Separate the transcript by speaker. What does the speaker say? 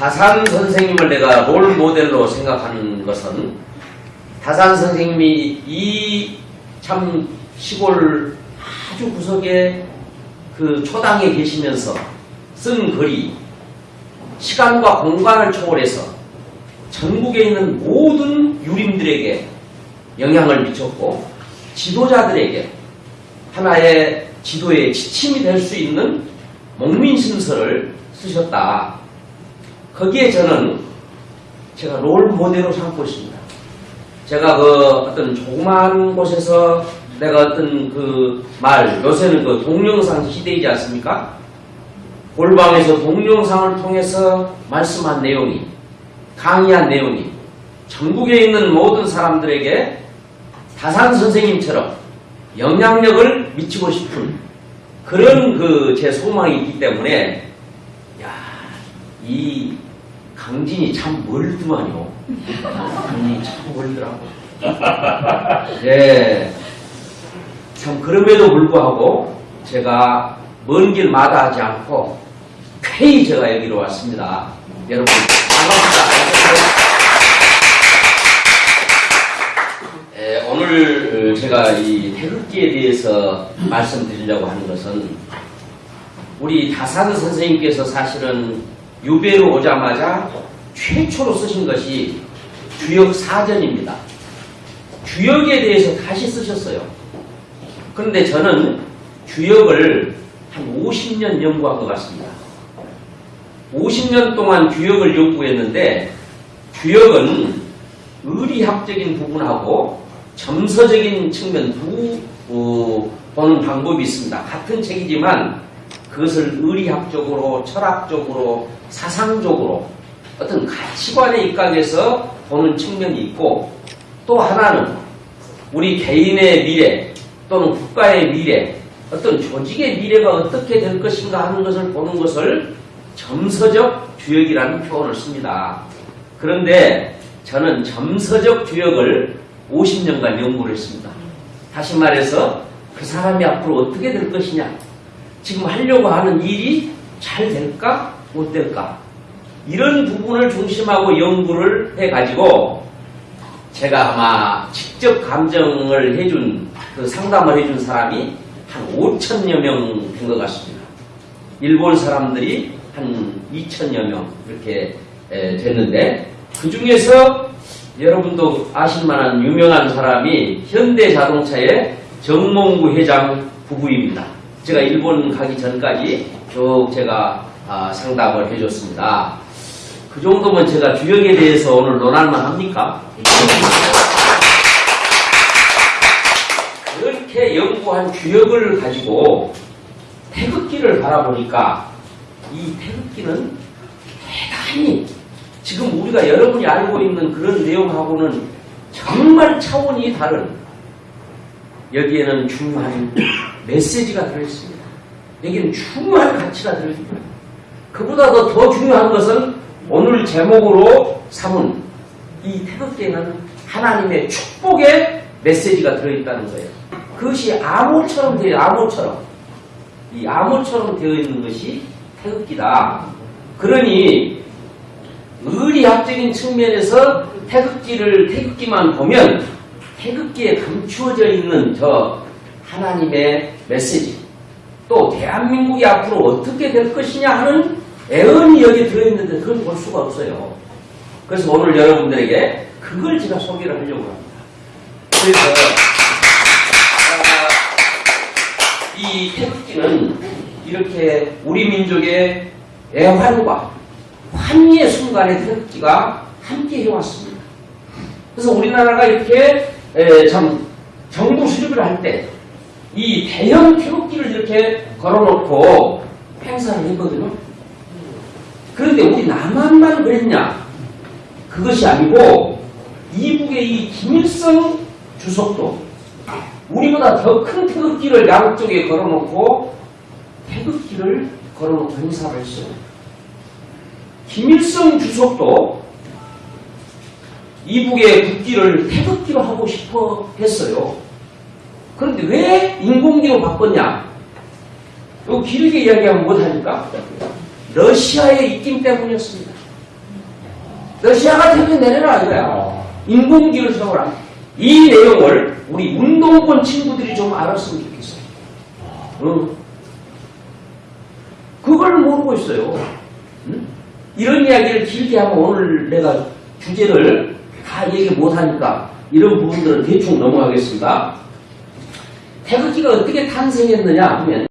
Speaker 1: 다산 선생님을 내가 롤 모델로 생각하는 것은 다산 선생님이 이 참 시골 아주 구석에 그 초당에 계시면서 쓴 글이 시간과 공간을 초월해서 전국에 있는 모든 유림들에게 영향을 미쳤고 지도자들에게 하나의 지도의 지침이 될 수 있는 목민심서를 쓰셨다. 거기에 저는 제가 롤 모델로 삼고 있습니다. 제가 그 어떤 조그마한 곳에서 내가 어떤 그 말, 요새는 그 동영상 시대이지 않습니까? 골방에서 동영상을 통해서 말씀한 내용이, 강의한 내용이 전국에 있는 모든 사람들에게 다산 선생님처럼 영향력을 미치고 싶은 그런 그 제 소망이 있기 때문에 야, 이 강진이 참 멀더만요. 강진이 참 멀더라고. 예. 참 그럼에도 불구하고 제가 먼 길 마다하지 않고 쾌히 제가 여기로 왔습니다. 여러분 반갑습니다. 에, 오늘 제가 이 태극기에 대해서 말씀드리려고 하는 것은 우리 다산 선생님께서 사실은 유배로 오자마자 최초로 쓰신 것이 주역 사전입니다. 주역에 대해서 다시 쓰셨어요. 그런데 저는 주역을 한 50년 연구한 것 같습니다. 50년 동안 주역을 연구했는데 주역은 의리학적인 부분하고 점서적인 측면 두 어, 보는 방법이 있습니다. 같은 책이지만 그것을 의리학적으로 철학적으로 사상적으로 어떤 가치관의 입각에서 보는 측면이 있고 또 하나는 우리 개인의 미래 또는 국가의 미래 어떤 조직의 미래가 어떻게 될 것인가 하는 것을 보는 것을 점서적 주역이라는 표현을 씁니다. 그런데 저는 점서적 주역을 50년간 연구를 했습니다. 다시 말해서 그 사람이 앞으로 어떻게 될 것이냐 지금 하려고 하는 일이 잘 될까 못 될까 이런 부분을 중심하고 연구를 해가지고 제가 아마 직접 감정을 해준 그 상담을 해준 사람이 한 5천여 명 된 것 같습니다. 일본 사람들이 한 2천여 명 이렇게 에, 됐는데 그 중에서 여러분도 아실 만한 유명한 사람이 현대자동차의 정몽구 회장 부부입니다. 제가 일본 가기 전까지 쭉 제가 아, 상담을 해줬습니다. 그 정도면 제가 주역에 대해서 오늘 논할만 합니까? 그렇게 연구한 주역을 가지고 태극기를 바라보니까 이 태극기는 대단히 지금 우리가 여러분이 알고 있는 그런 내용하고는 정말 차원이 다른 여기에는 중요한 메시지가 들어있습니다. 여기는 중요한 가치가 들어있습니다. 그보다도 더 중요한 것은 오늘 제목으로 삼은 이 태극기에는 하나님의 축복의 메시지가 들어있다는 거예요. 그것이 암호처럼 되어 암호처럼 이 암호처럼 되어 있는 것이 태극기다. 그러니 의리학적인 측면에서 태극기를 태극기만 보면 태극기에 감추어져 있는 저 하나님의 메시지 또 대한민국이 앞으로 어떻게 될 것이냐 하는 애언이 여기 들어있는데 그걸 볼 수가 없어요. 그래서 오늘 여러분들에게 그걸 제가 소개를 하려고 합니다. 그래서 아, 이 태극기는 이렇게 우리 민족의 애환과 환희의 순간에 태극기가 함께 해왔습니다. 그래서 우리나라가 이렇게 에, 참 정부 수립을 할 때 이 대형 태극기를 이렇게 걸어놓고 행사를 했거든요. 그런데 우리 남한만 그랬냐? 그것이 아니고 이북의 이 김일성 주석도 우리보다 더 큰 태극기를 양쪽에 걸어놓고 태극기를 걸어놓고 행사를 했어요. 김일성 주석도 이북의 국기를 태극기로 하고 싶어 했어요. 그런데 왜 인공기로 바꿨냐? 요 길게 이야기하면 못하니까 러시아의 입김 때문이었습니다. 러시아가 태평 내려라 이거야.
Speaker 2: 어.
Speaker 1: 인공지를 세워라. 이 내용을 우리 운동권 친구들이 좀 알았으면 좋겠어. 어. 그걸 모르고 있어요. 응? 이런 이야기를 길게 하면 오늘 내가 주제를 다 얘기 못하니까 이런 부분들은 대충 넘어가겠습니다. 태극기가 어떻게 탄생했느냐 하면